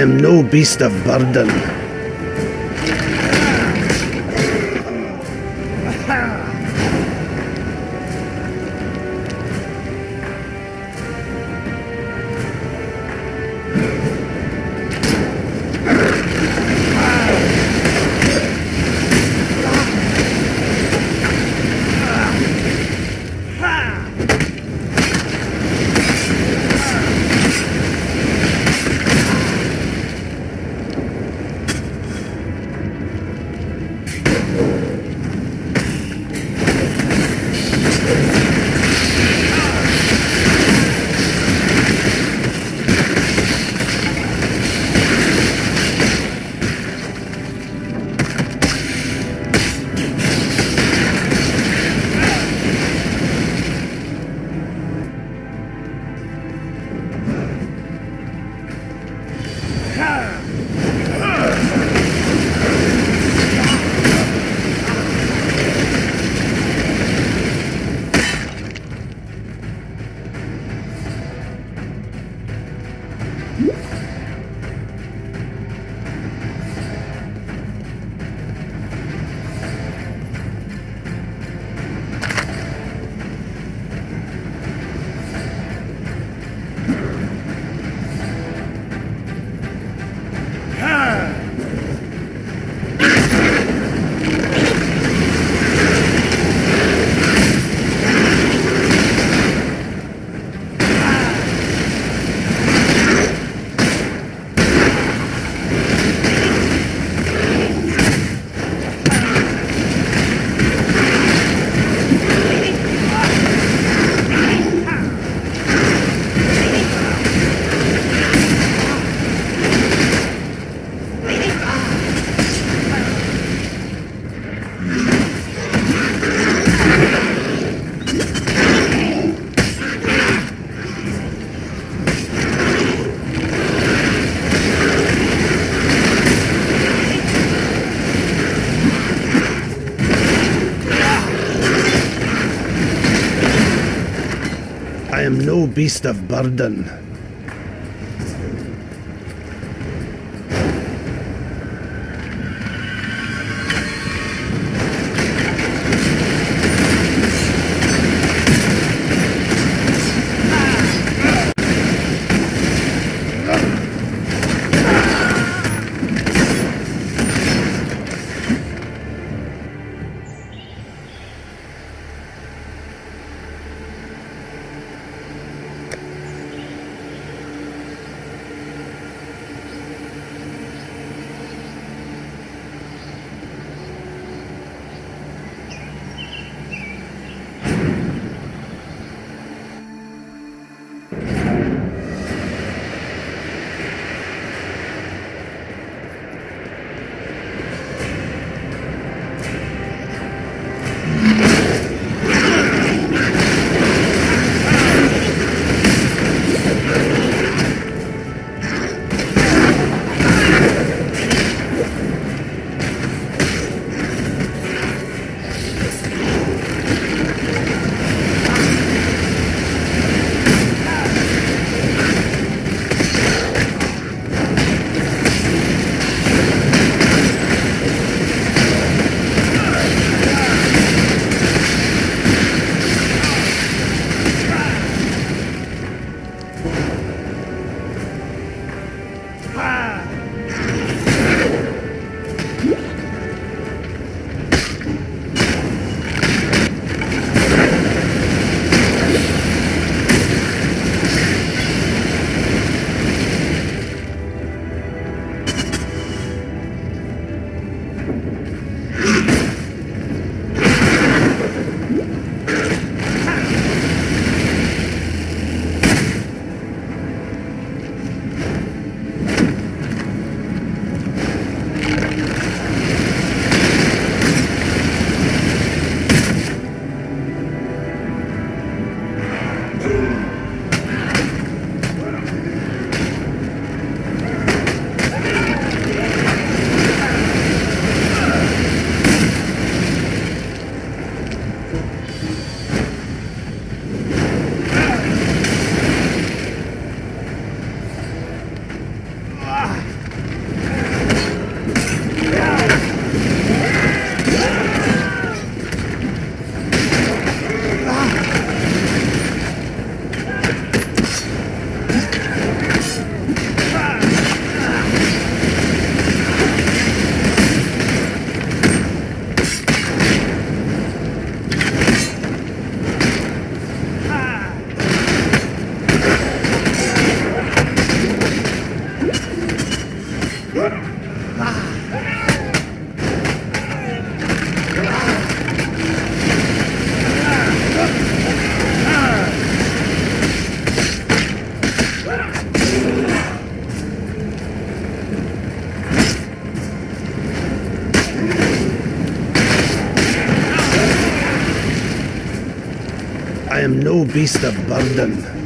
am no beast of burden. no beast of burden. Am no beast of burden.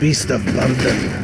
Beast of burden.